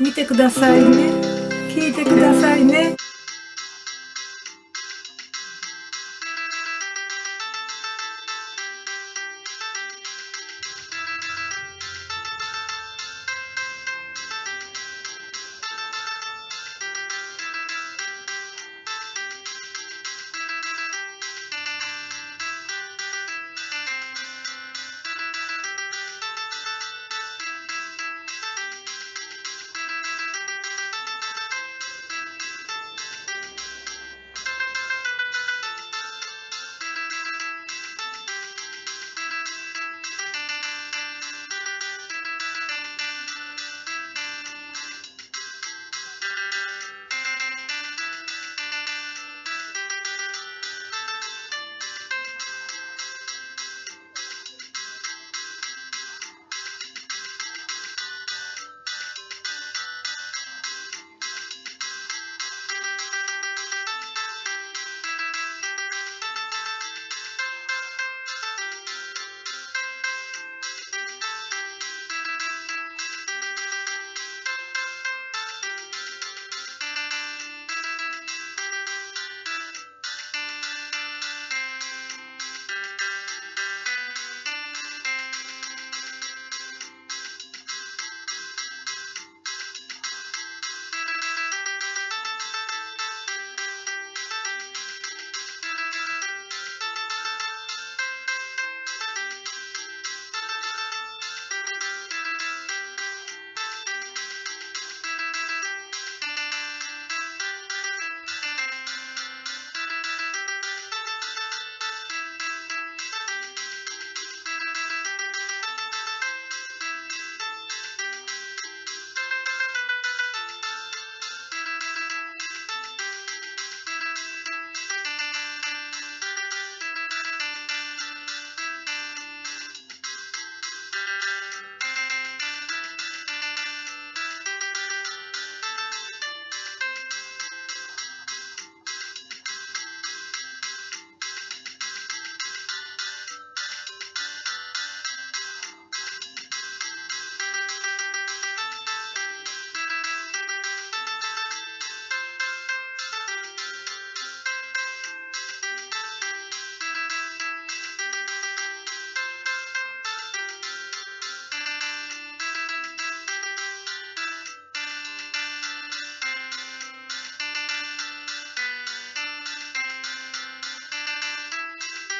見てくださいね。聞いてください